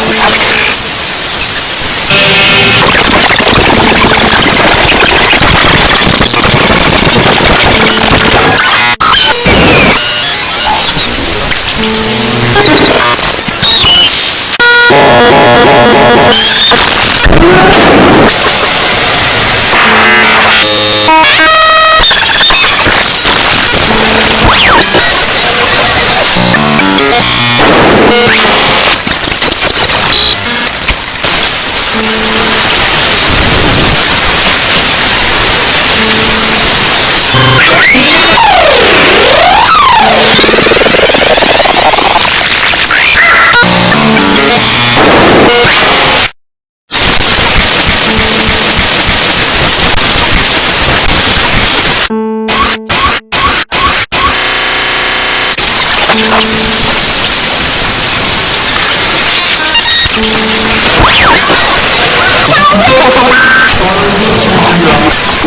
you ありがとうございます